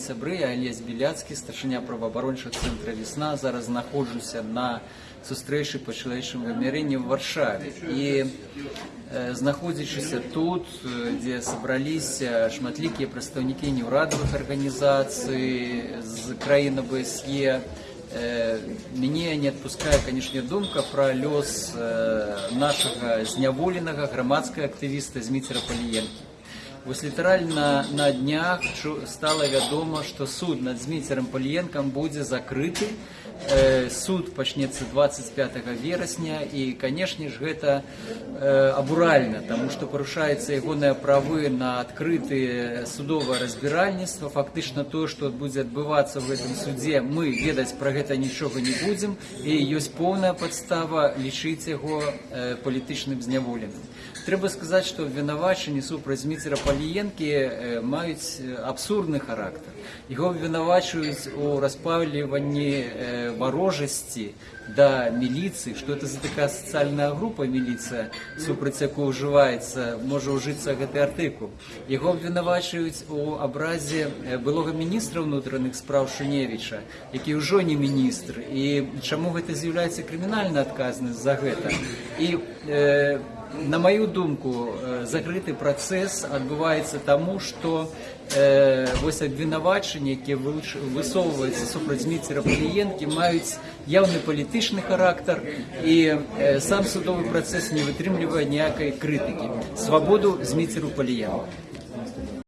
сябры я алесь беляцкі старшыня праваабарончых цэнтра весна зараз знаходжуся на сустрэчы па чалавечым вымярэнні ў варшаве. І э, знаходзячыся тут дзе сабраліся шматлікія прадстаўнікі неўрадавых арганізацый з краіны бсе э, э мяне э, не адпускае канешне думка пра лёс э, нашага зняволенага грамадскага актывіста зміцера паліенкі Вось літаральна на днях чу- стала вядома, што суд над Зміцерам Паліенкам будзе закрыты. Э, Суд пачнецца 25 верасня і, канешне ж, гэта э, абуральна, таму што парушаецца ягоныя правы на адкрытые судовае разбіральніцтва. Фактычна тое, што будзе адбывацца в гэтым судзе, мы ведаць пра гэта нічога не будзем і ёсць поўная падстава лічыць яго э, палітычным зняволеным. Трэба сказаць, што абвінавачанні супраць Зміцера Паліенкі э, маюць э, абсурдны характар. Яго абвінавачваюць у распаўліванні э, варожасці да міліцыі, што это за такая сацыяльная група міліцыя, супраць якой ўжываецца, можа ўжыцца гэты артыкул. Яго абвінавачваюць у абразе э, былога міністра ўнутраных спраў Шуневіча, які ўжо не міністр. І чаму гэта з'яўляецца крымінальна адказнасць за гэта? І э, на мою думку, э, закрыты працэс адбываецца таму, што э, вось абвінавачанні, якія вылуч- высоўваюцца супраць Зміцера Паліенкі, маюць яўны палітычны характар і э, сам судовы працэс не вытрымлівае ніякай крытыкі. Свабоду Зміцеру Паліенку.